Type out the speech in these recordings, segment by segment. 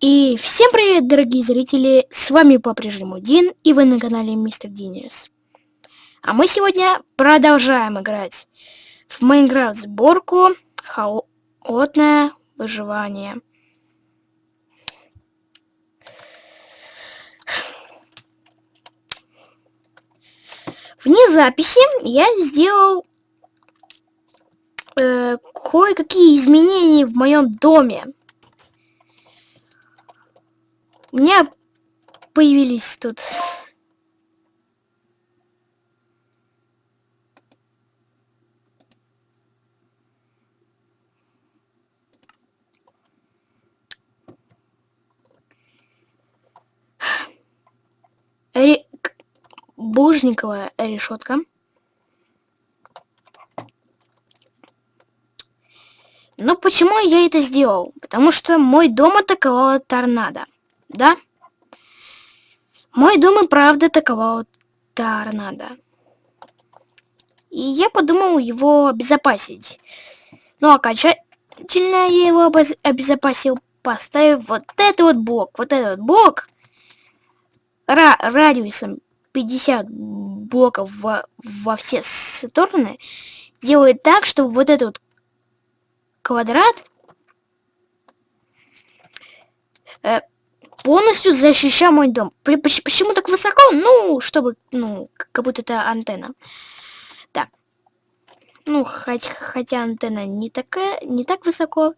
И всем привет, дорогие зрители! С вами по-прежнему Дин, и вы на канале Мистер Диниус. А мы сегодня продолжаем играть в Майнкрафт сборку Холодное выживание. Вне записи я сделал э, кое-какие изменения в моем доме. У меня появились тут Ре... Бужниковая решетка. Ну, почему я это сделал? Потому что мой дом атаковала торнадо. Да? Мой дом и правда атаковал торнадо. И я подумал его обезопасить. Ну, окончательно я его обезопасил, поставив вот этот вот блок. Вот этот вот блок ра радиусом 50 блоков во, во все стороны делает так, чтобы вот этот вот квадрат э, полностью защищал мой дом. Почему так высоко? Ну, чтобы, ну, как будто это антенна. Да. Ну, хоть, хотя антенна не такая, не так высоко.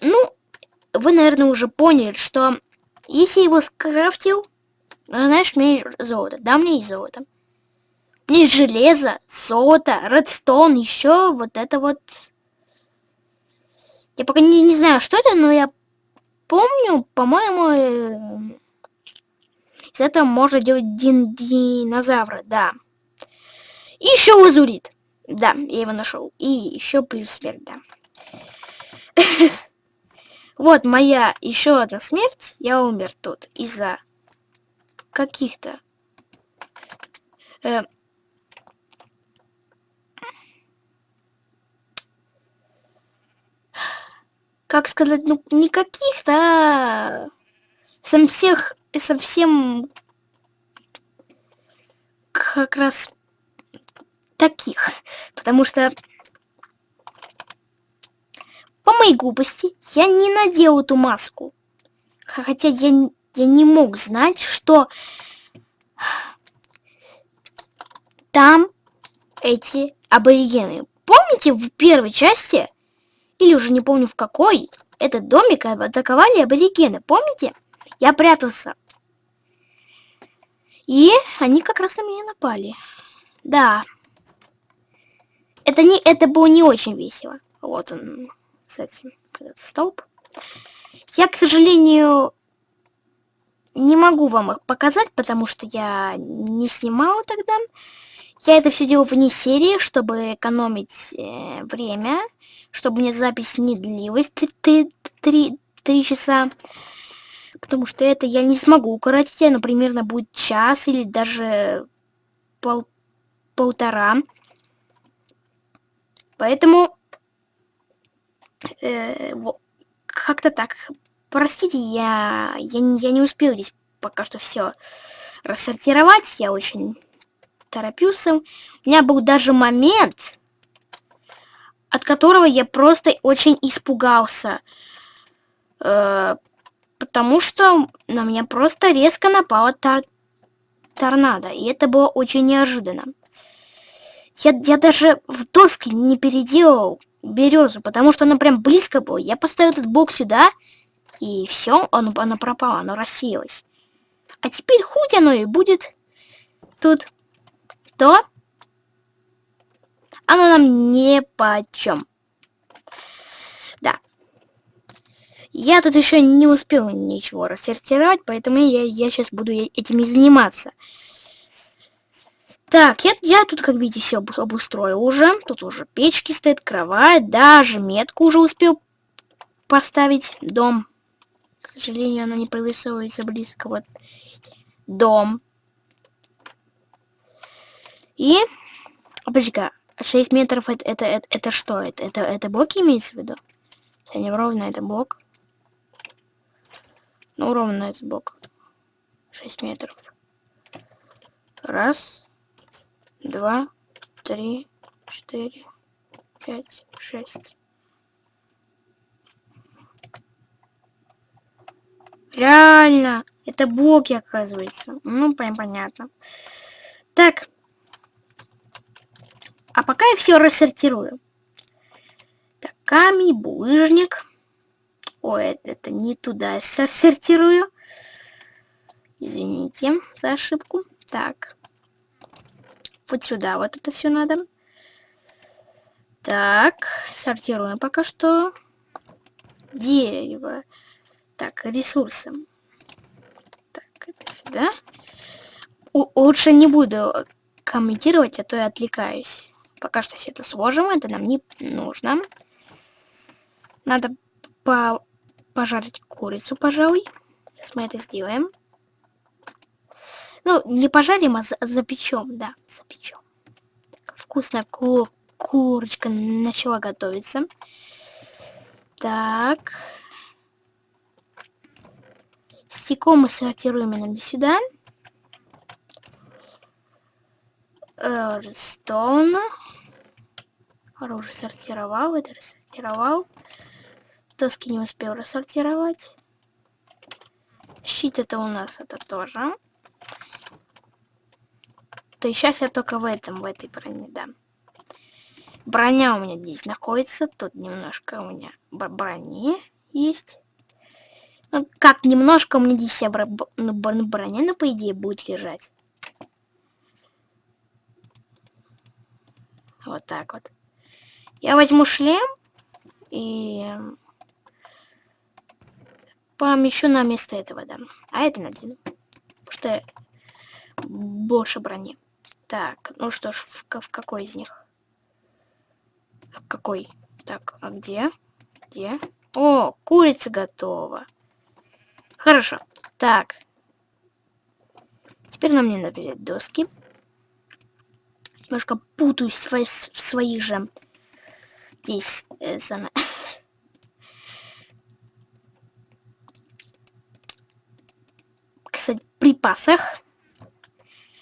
Ну, вы, наверное, уже поняли, что если его скрафтил, ну, знаешь, мне есть золото. Да, мне есть золото. Мне есть железо, золото, редстоун, еще вот это вот... Я пока не, не знаю, что это, но я помню, по-моему, э, из этого можно делать дин динозавра, да. И еще лазурит. Да, я его нашел. И еще плюс смерть, да. Вот моя еще одна смерть. Я умер тут из-за каких-то... как сказать, ну, не каких-то, а всех, совсем как раз таких. Потому что по моей глупости я не надел эту маску. Хотя я, я не мог знать, что там эти аборигены. Помните в первой части, или уже не помню в какой, этот домик атаковали аборигены. Помните? Я прятался. И они как раз на меня напали. Да. Это, не, это было не очень весело. Вот он кстати, этот столб. Я, к сожалению, не могу вам их показать, потому что я не снимала тогда. Я это все делал вне серии, чтобы экономить э, время, чтобы мне запись не длилась 3, 3, 3 часа. Потому что это я не смогу укоротить, оно примерно будет час или даже пол, полтора. Поэтому э, как-то так. Простите, я, я, я не успел здесь пока что все рассортировать. Я очень торопился. У меня был даже момент, от которого я просто очень испугался. Э, потому что на меня просто резко напала тор торнадо. И это было очень неожиданно. Я, я даже в доске не переделал березу, потому что она прям близко была. Я поставил этот блок сюда, и все, оно, оно пропало, оно рассеялось. А теперь хоть оно и будет тут, то оно нам не почем. Да. Я тут еще не успел ничего рассортировать, поэтому я, я сейчас буду этим и заниматься. Так, я, я тут, как видите, все обустроил уже. Тут уже печки стоит, кровать, даже метку уже успел поставить. Дом. К сожалению, она не провисывается близко. Вот. Дом. И... Подожди-ка, 6 метров это, это, это, это что? Это, это, это блок имеется в виду? Если не ровно, это блок. Ну, ровно этот бок. 6 метров. Раз, два, три, четыре, пять, шесть. Реально! Это блоки, оказывается. Ну, понятно. Так. А пока я все рассортирую. Так, камень, булыжник. Ой, это, это не туда я сортирую. Извините за ошибку. Так. Вот сюда вот это все надо. Так, сортируем пока что. Дерево. Так, ресурсы. Так, это сюда. У лучше не буду комментировать, а то я отвлекаюсь. Пока что все это сложим, это нам не нужно. Надо по пожарить курицу, пожалуй. Сейчас мы это сделаем. Ну, не пожарим, а запечем, да, запечем. Вкусная ку курочка начала готовиться. Так. Стекло мы сортируем именно сюда. Стоун. Оружие сортировал, это рассортировал. Доски не успел рассортировать. Щит это у нас, это тоже. То есть сейчас я только в этом, в этой броне, да. Броня у меня здесь находится. Тут немножко у меня брони есть. Ну, как немножко у меня здесь вся бро ну, броня, но по идее будет лежать. Вот так вот. Я возьму шлем и помещу на место этого, да. А это надену. Потому что больше брони. Так, ну что ж, в, в какой из них? В какой? Так, а где? Где? О, курица готова. Хорошо. Так. Теперь нам не надо взять доски. Немножко путаюсь в, в своих же здесь э, зона. Кстати, припасах,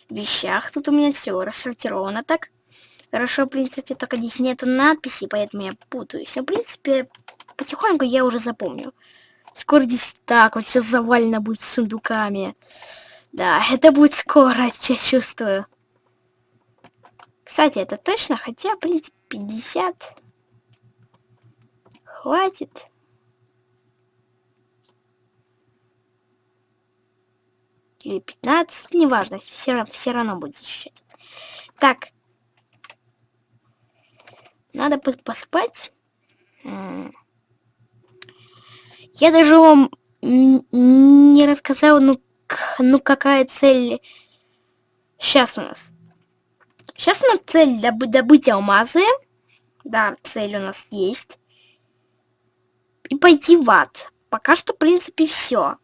вещах. Тут у меня все рассортировано так. Хорошо, в принципе, только здесь нету надписи, поэтому я путаюсь. Но, в принципе, потихоньку я уже запомню. Скоро здесь так вот все завалено будет сундуками. Да, это будет скоро, я чувствую. Кстати, это точно, хотя, в принципе, 50. Хватит. Или 15, неважно, все, все равно будет защищать. Так. Надо поспать. Я даже вам не рассказал, ну, ну какая цель сейчас у нас. Сейчас у нас цель добы добыть алмазы. Да, цель у нас есть. И пойти в ад. Пока что, в принципе, все.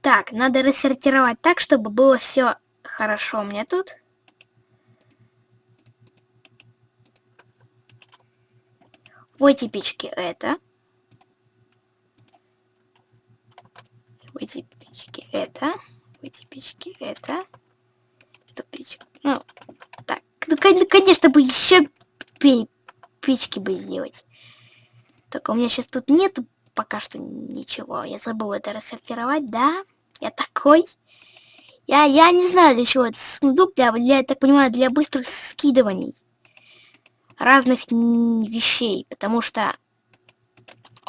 Так, надо рассортировать так, чтобы было все хорошо меня тут. В эти это. В эти это. В эти это. Эту. Ну, так. Ну, конечно, бы еще печки бы сделать. Только у меня сейчас тут нету пока что ничего. Я забыл это рассортировать, да? Я такой. Я, я не знаю, для чего это сундук, для, для, я так понимаю, для быстрых скидываний разных вещей, потому что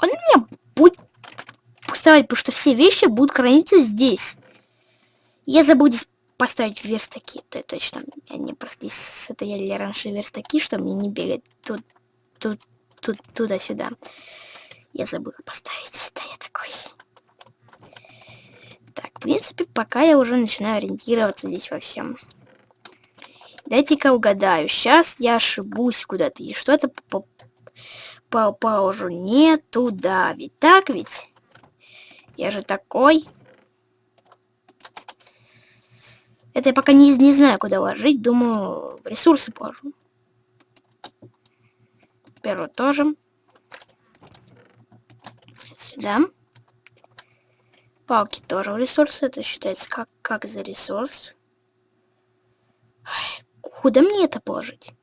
он мне будет поставить, потому что все вещи будут храниться здесь. Я забуду здесь поставить верстаки, то точно. Я не просто здесь стояли раньше верстаки, чтобы мне не бегать тут, тут, тут, туда-сюда. Я забыла поставить. Да, я такой. Так, в принципе, пока я уже начинаю ориентироваться здесь во всем. Дайте-ка угадаю. Сейчас я ошибусь куда-то. И что-то по положу не туда. Ведь так ведь? Я же такой. Это я пока не, не знаю, куда ложить. Думаю, ресурсы положу. Первый тоже. Сюда. Палки тоже ресурсы. Это считается как, как за ресурс. Куда мне это положить?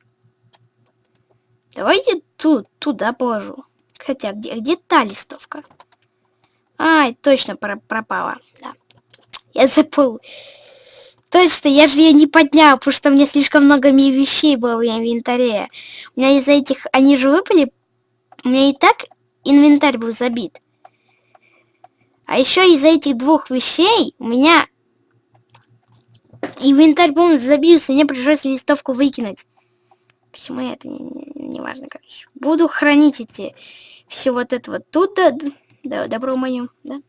Давайте тут, туда положу. Хотя, где, где та листовка? Ай, точно про пропала. Да. Я забыл. Точно, я же ее не поднял, потому что у меня слишком много вещей было в инвентаре. У меня из-за этих... Они же выпали. У меня и так инвентарь был забит. А еще из-за этих двух вещей у меня инвентарь полностью забился, мне пришлось листовку выкинуть. Почему я это не, не, важно, короче. Буду хранить эти все вот это вот тут, да, да добро мое, да.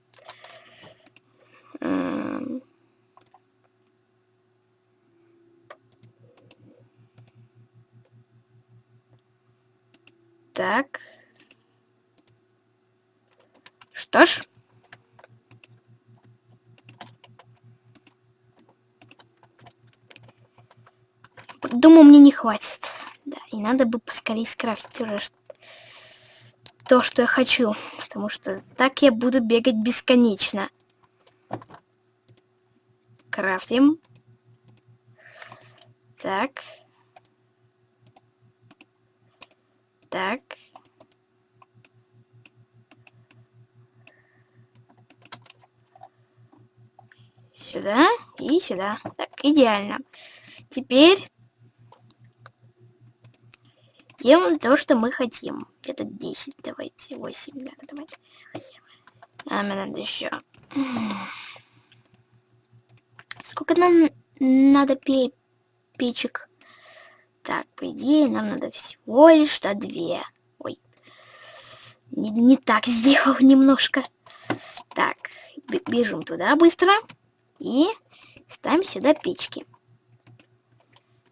Так. Что ж. Думаю, мне не хватит. Да, и надо бы поскорее скрафтить уже то, что я хочу. Потому что так я буду бегать бесконечно. Крафтим. Так. Так. Сюда и сюда. Так, идеально. Теперь делаем то, что мы хотим. Где-то 10, давайте, 8, да, давайте. А, мне надо еще. Сколько нам надо пе печек? Так, по идее, нам надо всего лишь-то две. Ой, не, не так сделал немножко. Так, бежим туда быстро. И ставим сюда печки.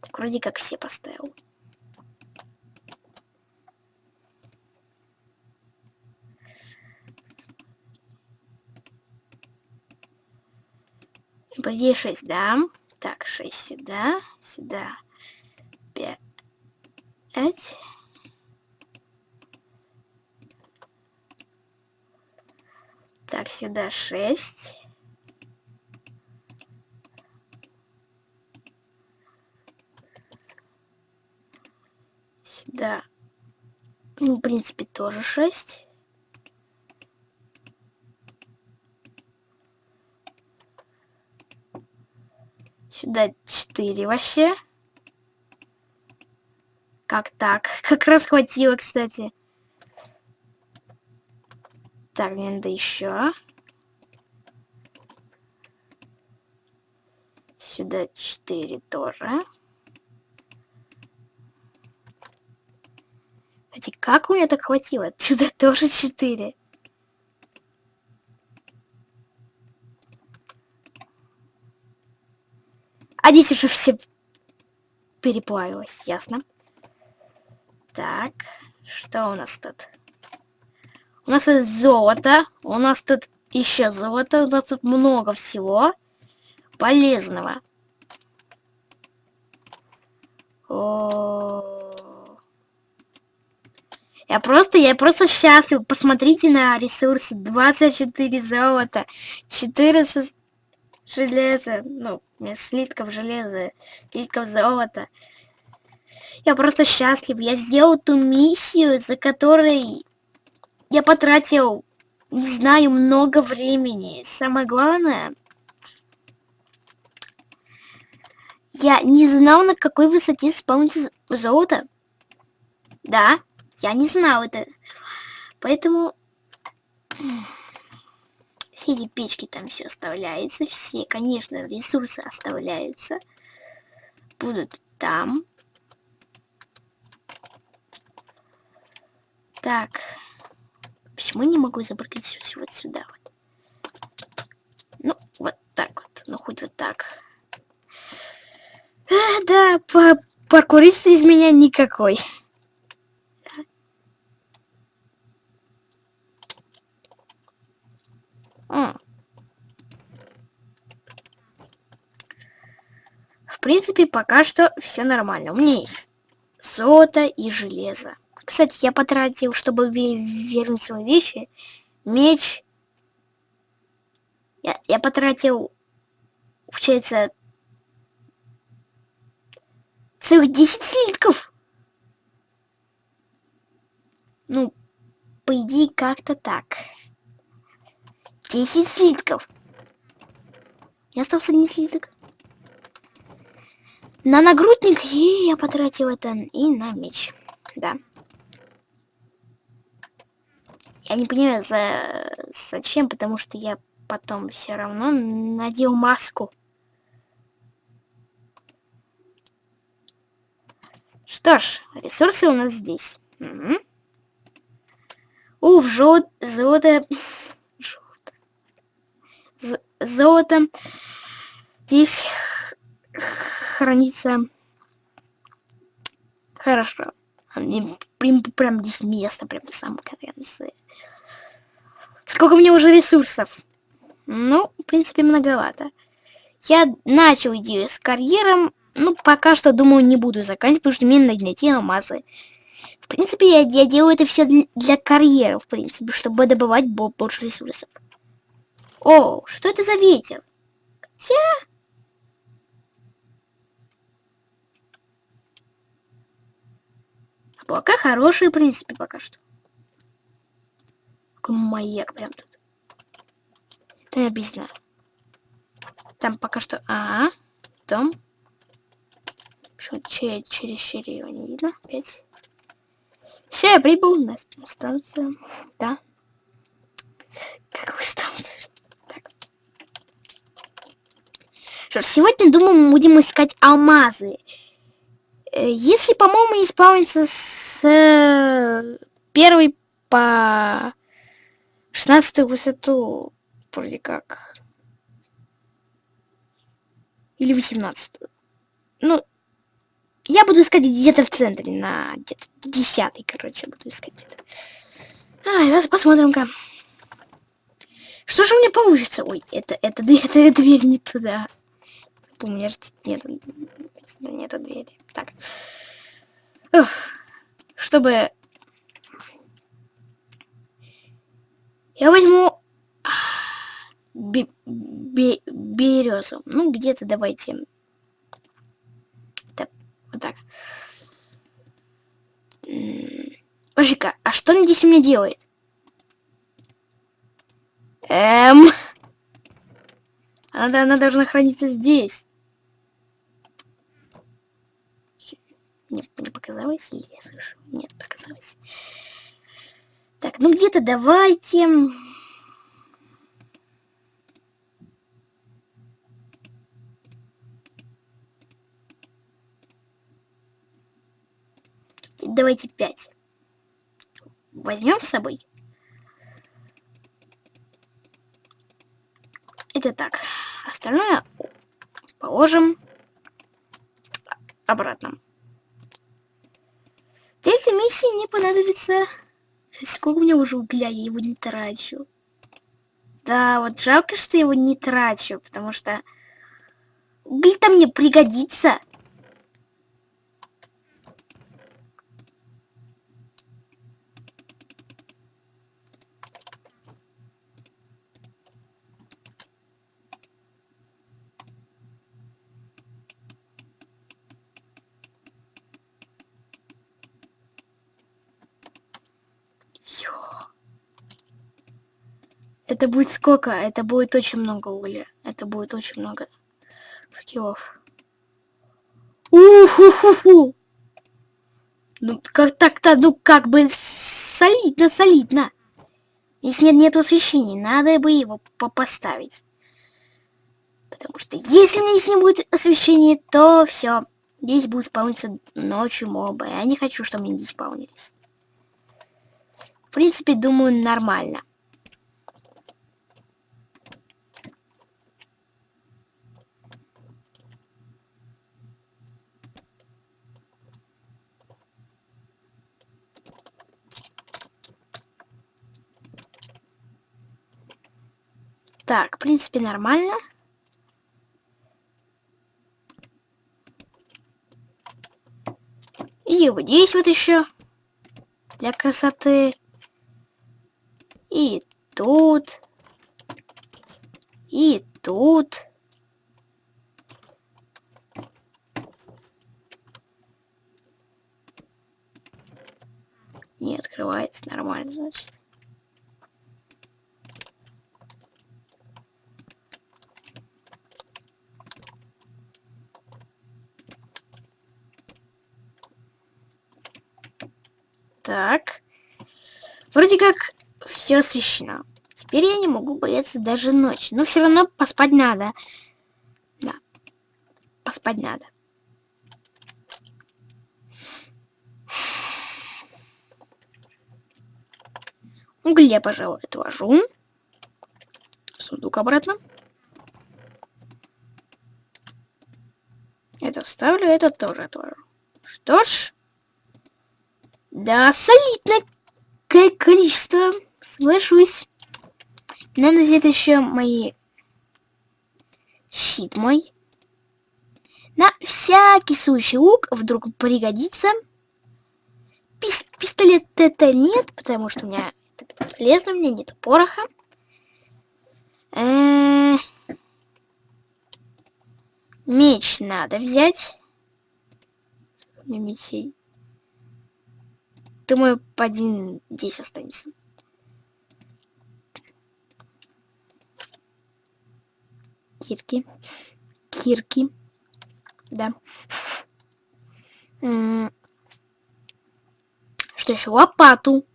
Так, вроде как все поставил. По идее 6, да? Так, 6 сюда, сюда. 5. Так, сюда 6. Сюда, ну, в принципе, тоже 6. Сюда 4 вообще. Как так? Как раз хватило, кстати. Так, мне надо еще. Сюда 4 тоже. Кстати, как у меня так хватило? Сюда тоже 4. А здесь уже все переплавилось, ясно. Так, что у нас тут? У нас тут золото, у нас тут еще золото, у нас тут много всего полезного. О Я просто, я просто счастлив. Посмотрите на ресурсы. 24 золота, 14 железа, ну, слитков железа, слитков золота. Я просто счастлив. Я сделал ту миссию, за которой я потратил, не знаю, много времени. Самое главное, я не знал, на какой высоте спавнится золото. Да, я не знал это. Поэтому все эти печки там все оставляется. Все, конечно, ресурсы оставляются. Будут там. Так. Почему не могу все вот сюда вот? Ну, вот так вот. Ну, хоть вот так. Да, да, по паркурист из меня никакой. В принципе, пока что все нормально. У меня есть золото и железо. Кстати, я потратил, чтобы вернуть свои вещи, меч. Я, я потратил, получается, целых 10 слитков. Ну, по идее, как-то так. 10 слитков. Я остался один слиток. На нагрудник и я потратил это и на меч. Да. Я не понимаю, за... зачем, потому что я потом все равно надел маску. Что ж, ресурсы у нас здесь. Угу. Уф, жел... золото... Золото. Золото. Здесь хранится хорошо. Прям, прям здесь место, прям в самом конце. Сколько у меня уже ресурсов? Ну, в принципе, многовато. Я начал идею с карьером, ну, пока что, думаю, не буду заканчивать, потому что мне надо найти алмазы. В принципе, я, я делаю это все для, для карьеры, в принципе, чтобы добывать больше ресурсов. О, что это за ветер? Хотя... Пока хорошие, в принципе, пока что. Какой маяк прям тут. Это я объясню. Там пока что... А, -а, -а. дом. Что, че, через черри его не видно? Опять. Все, я прибыл на, на станцию. Да. Какую станцию? Так. Что ж, сегодня, думаю, мы будем искать алмазы. Э, если, по-моему, не спаунится с э, первой по 16 высоту, вроде как. Или 18. Ну, я буду искать где-то в центре, на где-то 10 короче, буду искать где-то. А, посмотрим-ка. Что же у меня получится? Ой, это, это, это, это дверь не туда. У меня же нет, нет двери. Так. Уф. Чтобы... Я возьму... Бе березу. Ну, где-то давайте... Так, вот так. Подожди-ка, а что она здесь у делает? Эм... Она, она должна храниться здесь. Не, не показалось? Или я слышу? Нет, показалось. Так, ну где-то давайте... Давайте пять. Возьмем с собой. Это так. Остальное положим обратно. Этой миссии мне понадобится... Сколько у меня уже угля, я его не трачу. Да, вот жалко, что я его не трачу, потому что уголь-то мне пригодится. Это будет сколько? Это будет очень много угля. Это будет очень много факелов. Уху-ху-ху! Ну, как так-то, ну, как бы солидно, солидно. Если нет, нет освещения, надо бы его по поставить. Потому что если у меня здесь не будет освещения, то все. Здесь будет спавниться ночью мобы. Я не хочу, чтобы они здесь спавнились. В принципе, думаю, нормально. Так, в принципе, нормально. И вот здесь вот еще для красоты. И тут. И тут. Не открывается нормально, значит. Так. Вроде как все освещено. Теперь я не могу бояться даже ночи. Но все равно поспать надо. Да. Поспать надо. Угля, пожалуй, отложу. Сундук обратно. Это вставлю, это тоже отложу. Что ж. Да, солидное количество. Соглашусь. Надо взять еще мои... Щит мой. На всякий случай лук вдруг пригодится. Пис пистолет это нет, потому что у меня это полезно, у меня нет пороха. Э -э меч надо взять. Мечей. Думаю, один здесь останется. Кирки. Кирки. Да. Что еще? Лопату.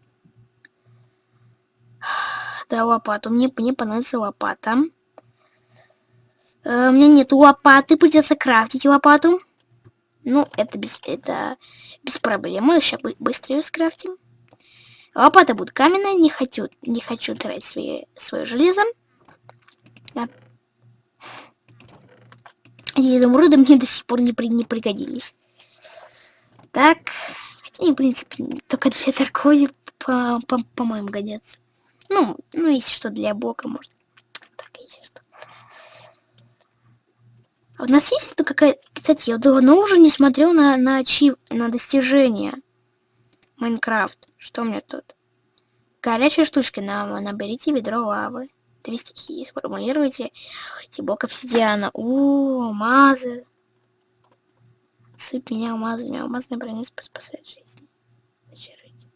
Да, лопату. Мне, мне понадобится лопата. Э, у меня нет лопаты, придется крафтить лопату. Ну, это без, это без проблем. Мы сейчас быстро ее скрафтим. Лопата будет каменная. Не хочу, не хочу тратить свои, свое железо. Да. И изумруды мне до сих пор не, при, не пригодились. Так. Хотя они, в принципе, только для торговли, по-моему, по, по, по годятся. Ну, ну, если что, для блока, может. А у нас есть какая... Кстати, я давно уже не смотрел на, на, ачив... на достижения. Майнкрафт. Что у меня тут? Горячая штучка. На, наберите ведро лавы. Две стихии. Сформулируйте тибок обсидиана. У, алмазы. Сыпь меня алмазами. Алмазный бронец спасает жизнь. Зачаруйте.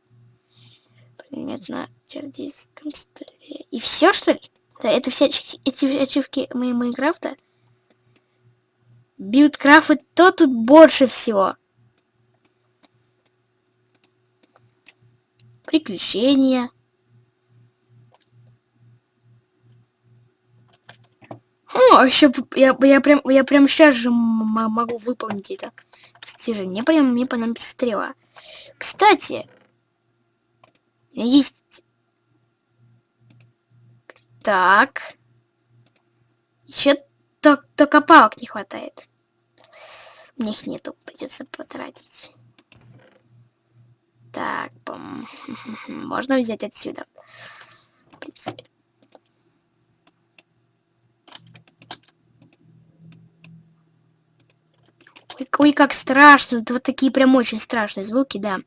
На чердийском столе. И все, что ли? Да, это все эти ачивки моей Майнкрафта? Билдкрафт, то тут больше всего. Приключения. О, еще я, я прям я прям сейчас же могу выполнить это достижение. Мне прям мне понадобится стрела. Кстати, есть. Так. Еще только, только палок не хватает. У них нету, придется потратить. Так, можно взять отсюда. В принципе. Ой, как страшно. Это вот такие прям очень страшные звуки, да.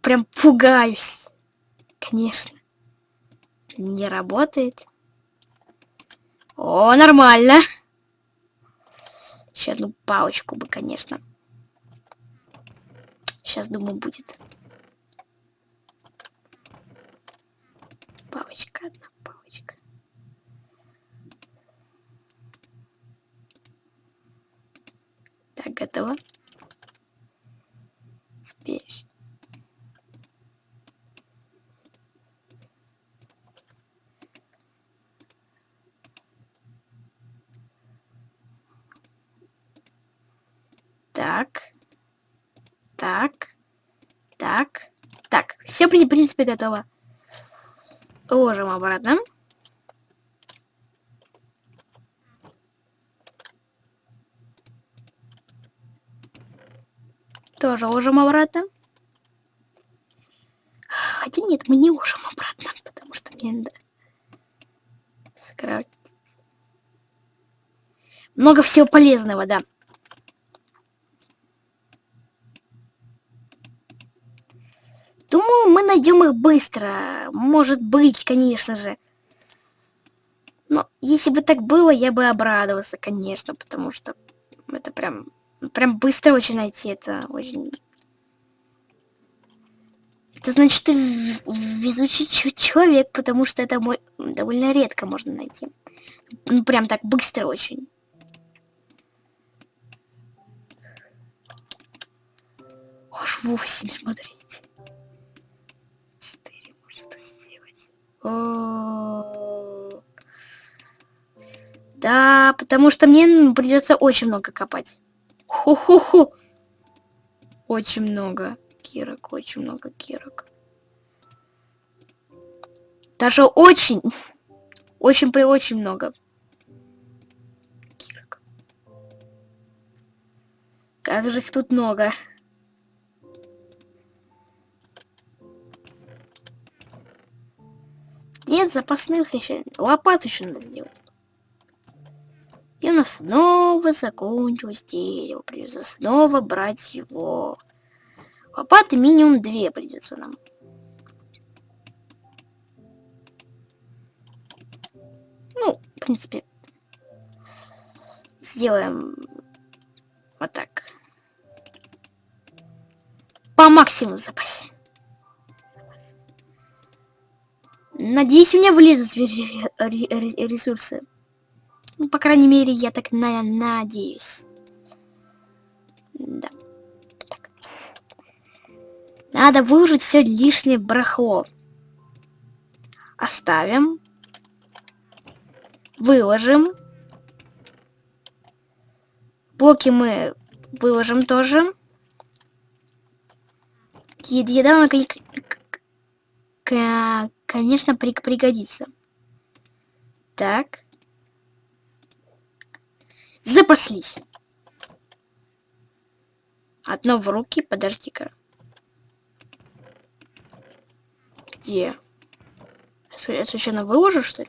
Прям пугаюсь. Конечно. Не работает. О, нормально. Еще одну палочку бы, конечно. Сейчас, думаю, будет. Палочка, одна палочка. Так, готово. Теперь Так. Так. Так. Так. Все, в принципе, готово. Ложим обратно. Тоже ложим обратно. Хотя нет, мы не ложим обратно, потому что мне надо скрафтить. Много всего полезного, да. найдем их быстро. Может быть, конечно же. Но если бы так было, я бы обрадовался, конечно, потому что это прям, прям быстро очень найти. Это очень... Это значит, ты везучий человек, потому что это довольно редко можно найти. Ну, прям так быстро очень. Аж 8, смотрите. 4 можно это сделать. Да, потому что мне придется очень много копать. Ху-ху-ху. Очень много кирок, очень много кирок. Даже очень, очень при очень много кирок. Как же их тут много. Нет запасных еще. Лопату еще надо сделать. И у нас снова закончилось дерево. Придется снова брать его. Лопаты минимум две придется нам. Ну, в принципе, сделаем вот так. По максимуму запасе. Надеюсь, у меня влезут ресурсы. Ну, по крайней мере, я так на надеюсь. Да. Так. Надо выложить все лишнее барахло. Оставим. Выложим. Блоки мы выложим тоже. Еда наконец конечно, при пригодится. Так. Запаслись. Одно в руки, подожди-ка. Где? Я случайно выложу, что ли?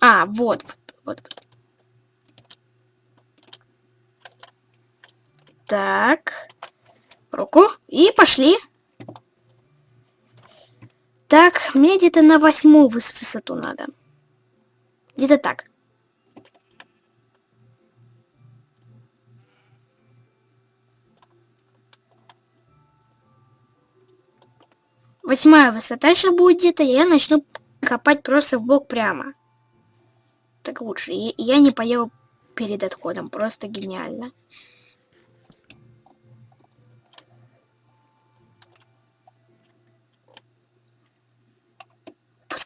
А, вот, вот. Так. Руку. И пошли. Так, мне где-то на восьмую высоту надо. Где-то так. Восьмая высота сейчас будет где-то, я начну копать просто в бок прямо. Так лучше. Я не поел перед отходом. Просто гениально.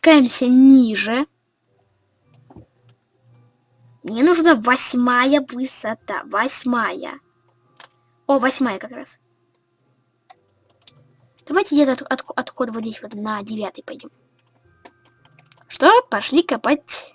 спускаемся ниже. Мне нужна восьмая высота. Восьмая. О, восьмая как раз. Давайте где-то от, от, отход вот здесь вот на девятый пойдем. Что? Пошли копать.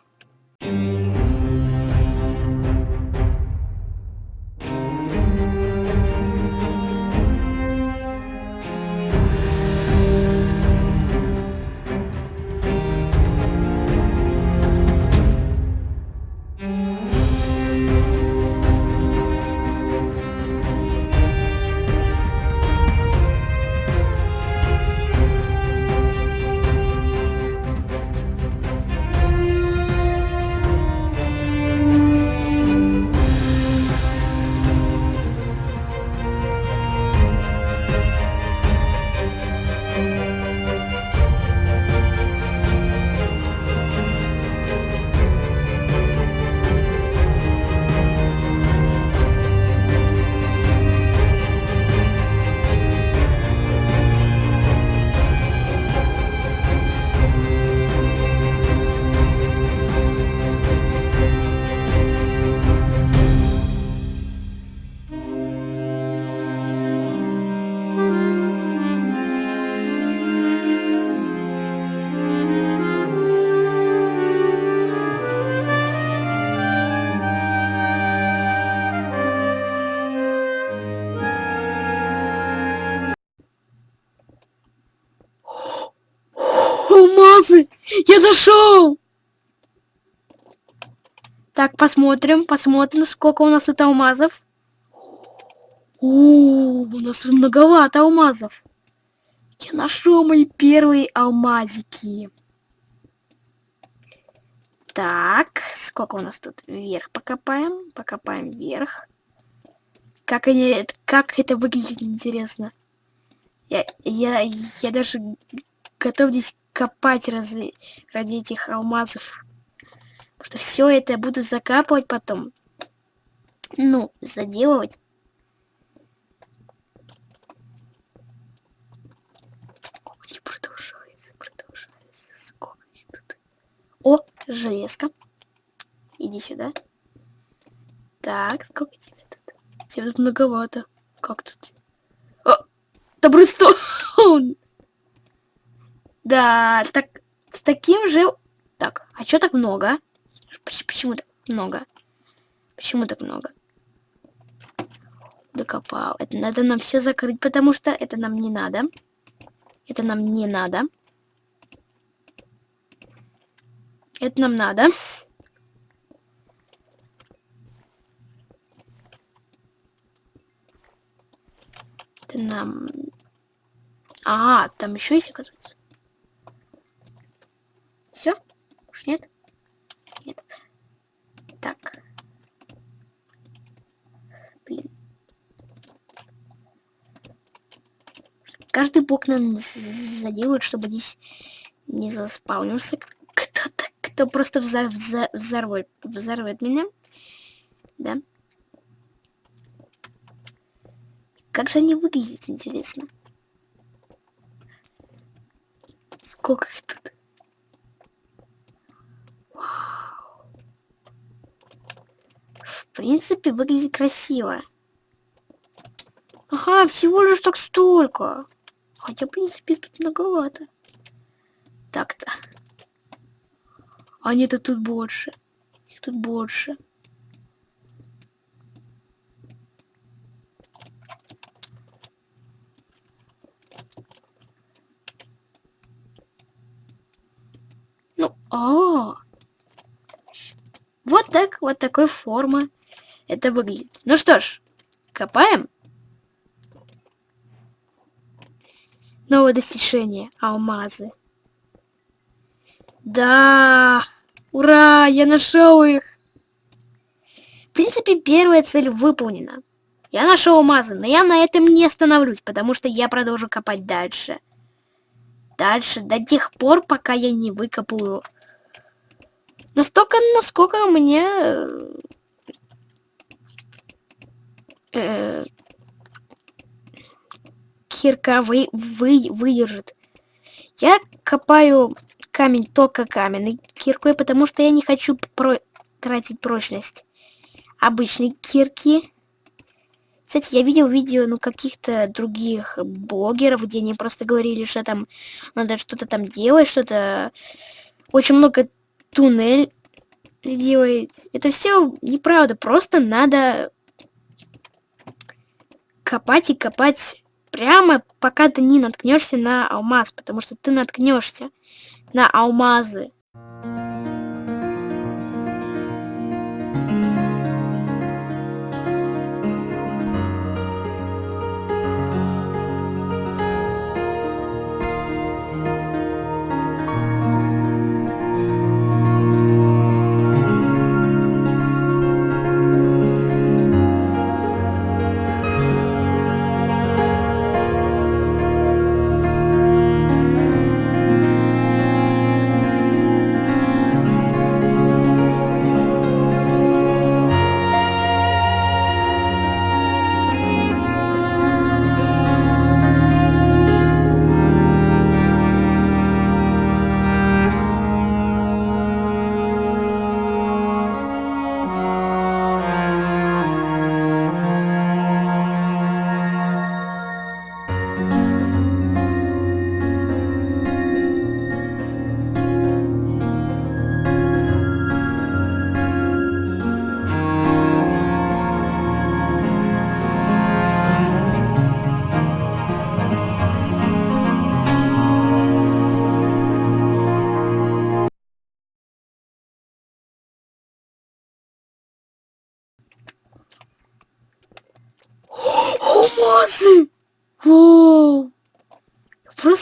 Так, посмотрим, посмотрим, сколько у нас это алмазов. У, -у, нас многовато алмазов. Я нашел мои первые алмазики. Так, сколько у нас тут? Вверх покопаем. Покопаем вверх. Как они, как это выглядит, интересно. Я, я, я даже готов здесь копать ради, ради этих алмазов. Что все это я буду закапывать потом. Ну, заделывать. Продолжается, продолжается. О, железка. Иди сюда. Так, сколько тебе тут? Тебе тут многовато. Как тут? О, Добрыстон! Да, так, с таким же... Так, а чё так много? Почему так много? Почему так много? Докопал. Это надо нам все закрыть, потому что это нам не надо. Это нам не надо. Это нам надо. Это нам... А, там еще есть, оказывается. Все? Уж нет? Нет. Так. Блин. Каждый блок нам заделают, чтобы здесь не заспаунился кто-то, кто просто взор взор взорвет меня. Да. Как же они выглядят, интересно. Сколько их тут? Вау. В принципе, выглядит красиво. Ага, всего лишь так столько. Хотя, в принципе, тут многовато. Так-то. А нет, тут больше. Их тут больше. Ну, а, -а, -а. Вот так, вот такой формы это выглядит. Ну что ж, копаем. Новое достижение. Алмазы. Да! Ура! Я нашел их! В принципе, первая цель выполнена. Я нашел алмазы, но я на этом не остановлюсь, потому что я продолжу копать дальше. Дальше, до тех пор, пока я не выкопаю настолько, насколько мне э, кирка вы, вы, выдержит. Я копаю камень только каменной киркой, потому что я не хочу про тратить прочность обычной кирки. Кстати, я видел видео, ну, каких-то других блогеров, где они просто говорили, что там надо что-то там делать, что-то... Очень много туннель делает. Это все неправда, просто надо копать и копать прямо, пока ты не наткнешься на алмаз, потому что ты наткнешься на алмазы.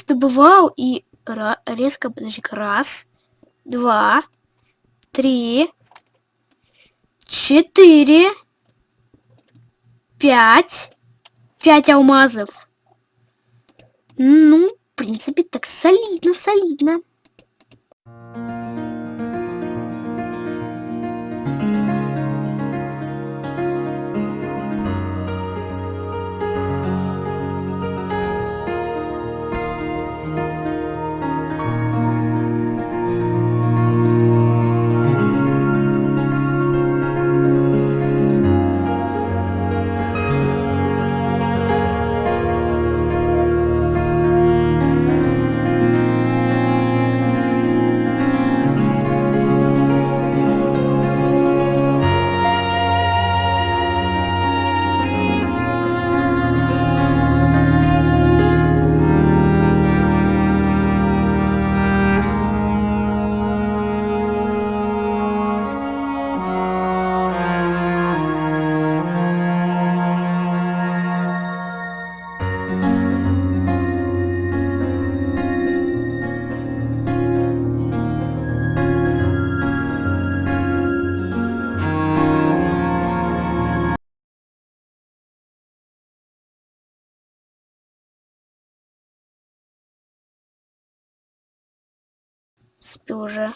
Просто бывал и резко, подожди, раз, два, три, четыре, пять, пять алмазов. Ну, в принципе, так солидно, солидно. Спи уже.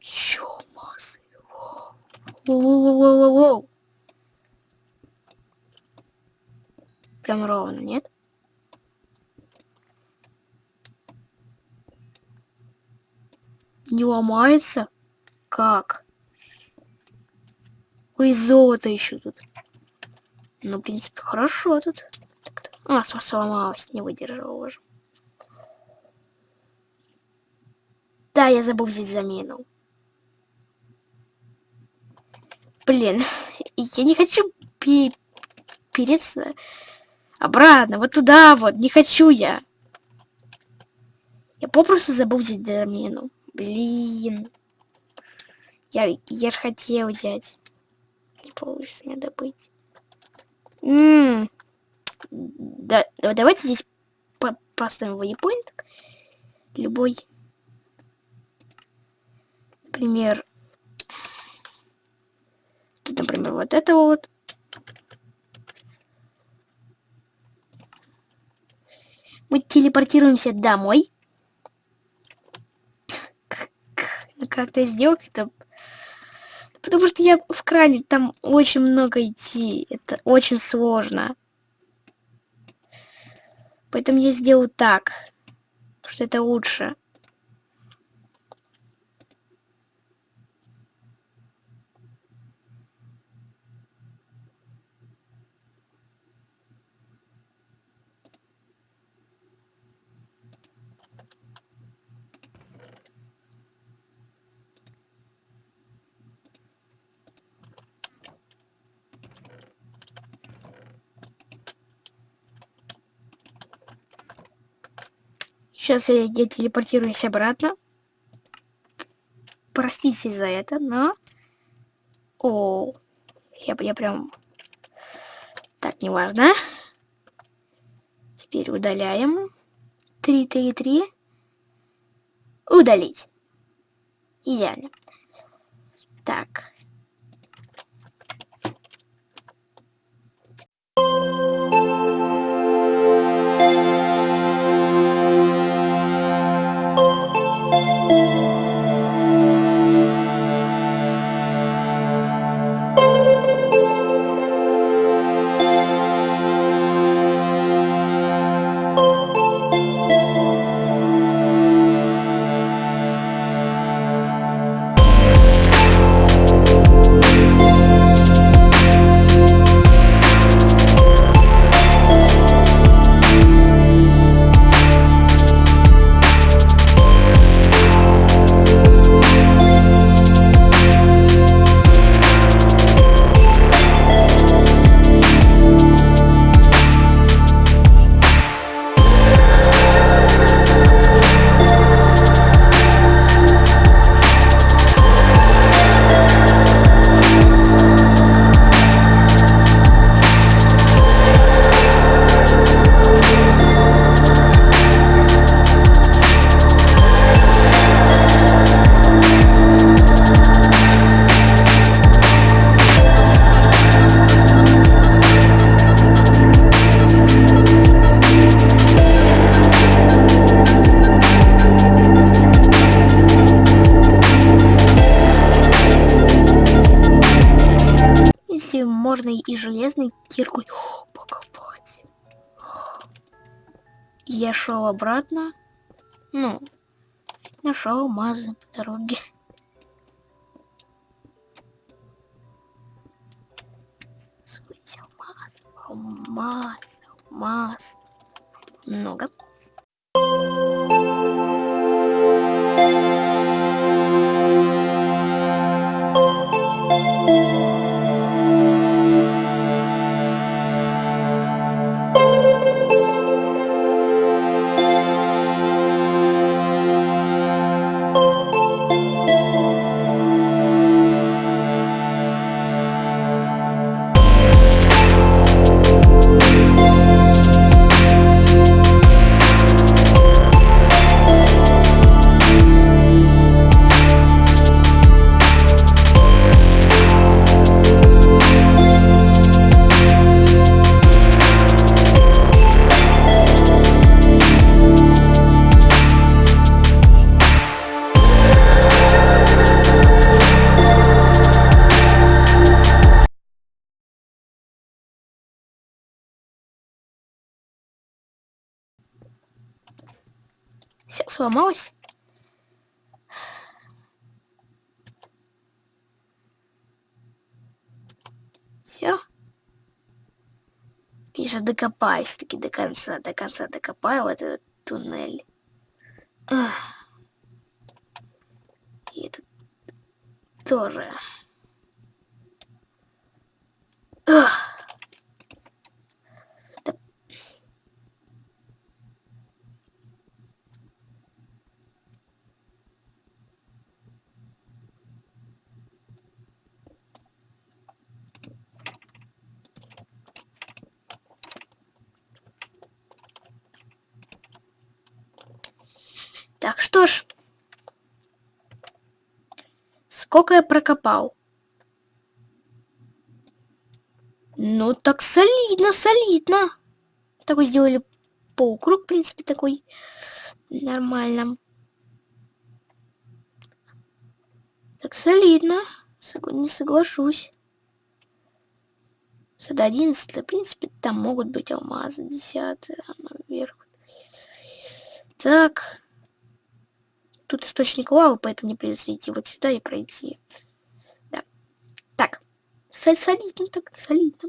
Еще массы. Воу-воу-воу-воу-воу. Прям ровно, нет? Не ломается? Как? Ой, золото еще тут. Ну, в принципе, хорошо тут. А, сломалась, не выдержала уже. Да, я забыл взять замену. Блин, я не хочу переться обратно, вот туда вот, не хочу я. Я попросту забыл взять замену. Блин. Я, я же хотел взять. Не получится мне добыть. М да, давайте здесь по поставим waypoint. Любой. Например, тут, например, вот это вот. Мы телепортируемся домой. Как то сделать это Потому что я в кране, там очень много идти. Это очень сложно. Поэтому я сделаю так. Что это лучше. Сейчас я, я телепортируюсь обратно. Простите за это, но... О, я, я прям... Так, неважно. Теперь удаляем. 3, 3, 3. Удалить. Идеально. Так. Я шел обратно. Ну, нашел алмазы по дороге. Сколько алмаз, алмаз, алмаз. Много. Сломалось. Все. Же докопаюсь таки до конца, до конца докопаю этот туннель. И это тоже. Ах. Так, что ж. Сколько я прокопал? Ну, так солидно, солидно. Такой сделали полукруг, в принципе, такой нормально. Так солидно. Не соглашусь. Сюда 11, в принципе, там могут быть алмазы 10 наверх. Так. Тут источник лавы, поэтому не придется идти вот сюда и пройти. Да. Так. Солидно так, солидно.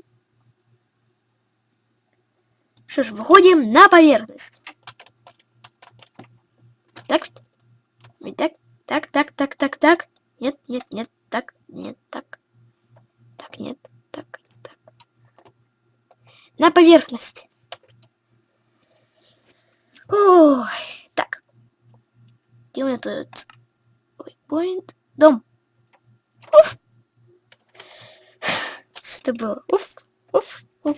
Что ж, выходим на поверхность. Так. Так, так, так, так, так, так. Нет, нет, нет, так, нет, так. Так, нет, так, так. На поверхность. Ой. Где у меня тут? Waypoint. Дом. Уф. Что было? Уф. Уф. Уф.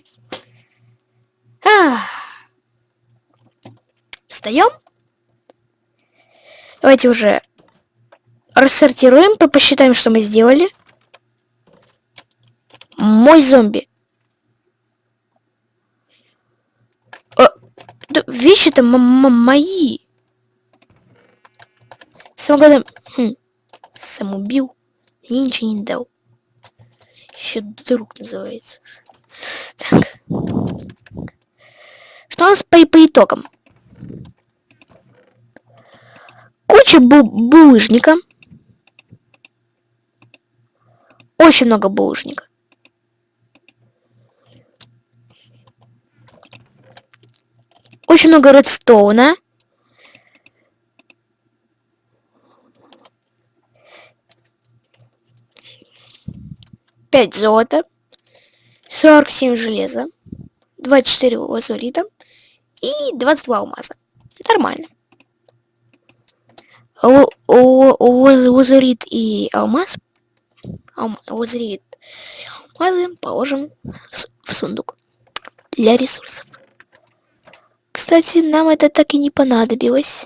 А. Встаем. Давайте уже рассортируем, посчитаем, что мы сделали. Мой зомби. Э, вещи-то мои. Самогодом... Хм. Сам убил. И ничего не дал. Еще друг называется. Так. Что у нас по, по итогам? Куча бу булыжника. Очень много булыжника. Очень много редстоуна. 5 золота, 47 железа, 24 лазурита и 22 алмаза. Нормально. Лазурит и алмаз, лазурит алмазы положим в сундук для ресурсов. Кстати, нам это так и не понадобилось.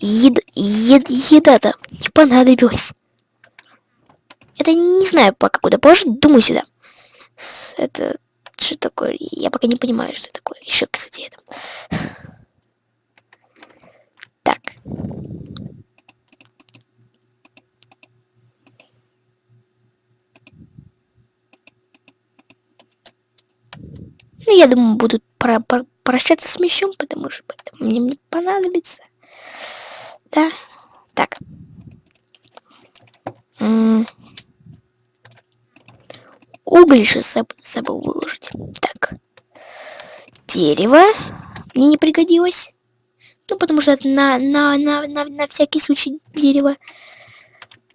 Ед, ед, еда-то не понадобилась. Это не знаю пока куда, позже думаю сюда. Это что такое? Я пока не понимаю, что это такое. Еще, кстати, это. Так. Ну, я думаю, будут про про прощаться с мечом, потому что мне, мне понадобится. Да. Так. Уголь еще забыл выложить. Так. Дерево мне не пригодилось. Ну, потому что это на, на, на, на, на всякий случай дерево.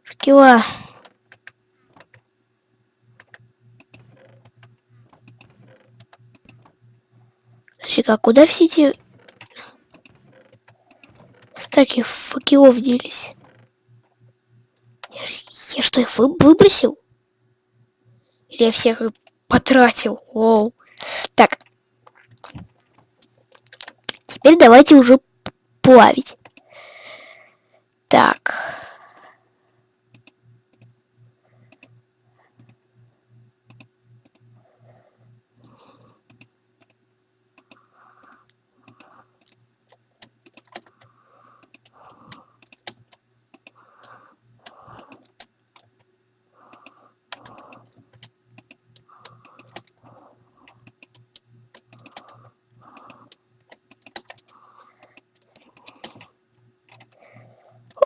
Шкила. Слушай, а куда все эти стаки факелов делись? Я, я что, их вы, выбросил? Или я всех потратил? Оу. Так. Теперь давайте уже плавить. Так.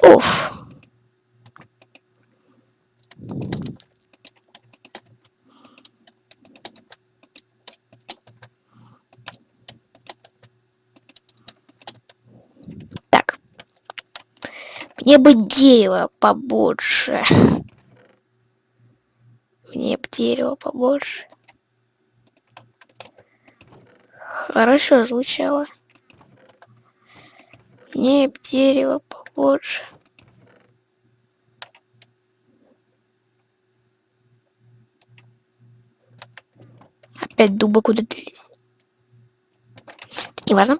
Уф. Так. Мне бы дерево побольше. Мне бы дерево побольше. Хорошо звучало. Мне бы дерево побольше. Опять дуба куда делись. Неважно.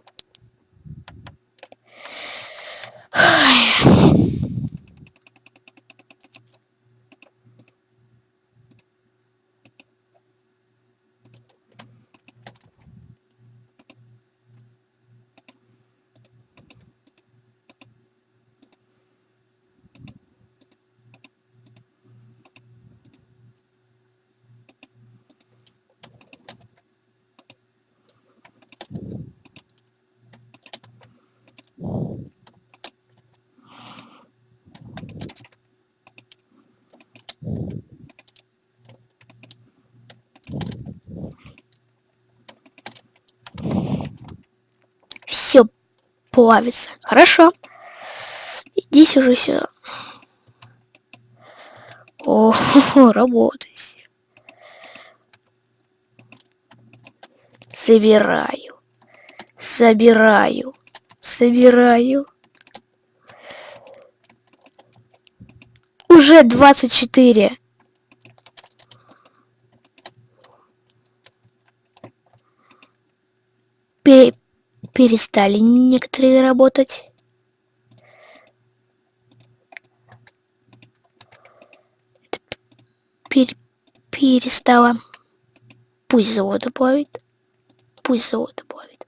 все плавится. Хорошо. Здесь уже все. О, работает. Собираю. Собираю. Собираю. Уже 24. Пе перестали некоторые работать. Пер перестала. Пусть завода плавит. Пусть завода плавит.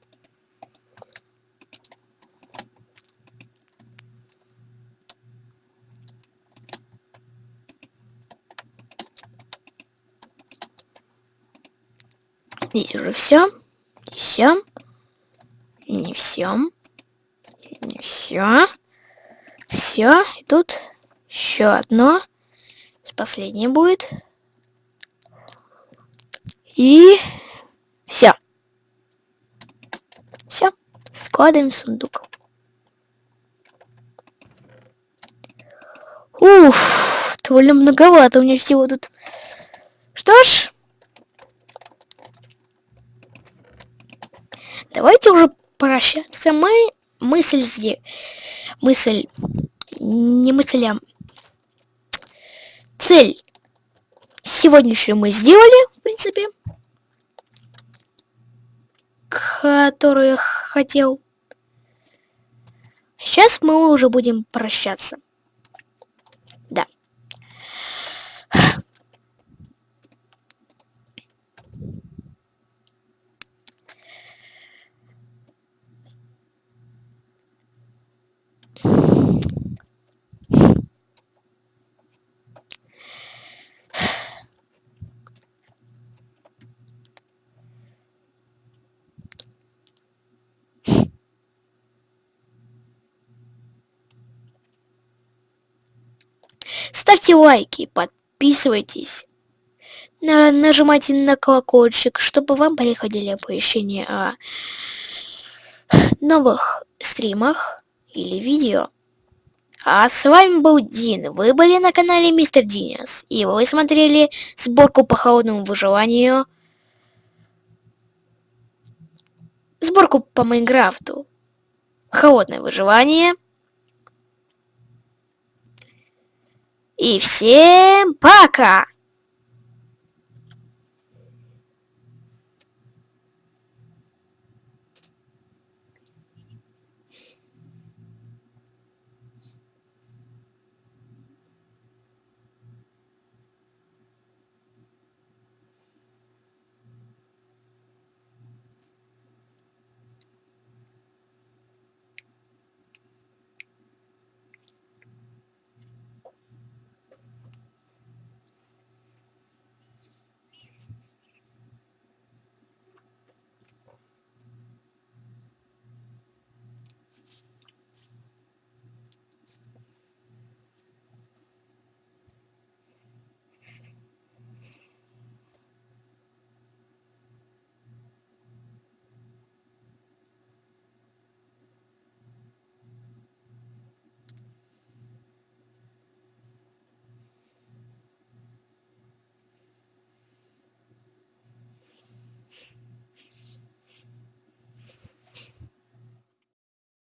Здесь уже все. Все не все. Не все. Все. И тут еще одно. Последнее будет. И все. Все. Складываем сундук. Уф, довольно многовато у меня всего тут. Что ж, давайте уже прощаться. Мы мысль здесь. Мысль. Не мысль, а цель. Сегодняшнюю мы сделали, в принципе. Которую хотел. Сейчас мы уже будем прощаться. Ставьте лайки, подписывайтесь, на, нажимайте на колокольчик, чтобы вам приходили оповещения о новых стримах или видео. А с вами был Дин. Вы были на канале Мистер Динес. И вы смотрели сборку по холодному выживанию. Сборку по Майнкрафту. Холодное выживание. И всем пока!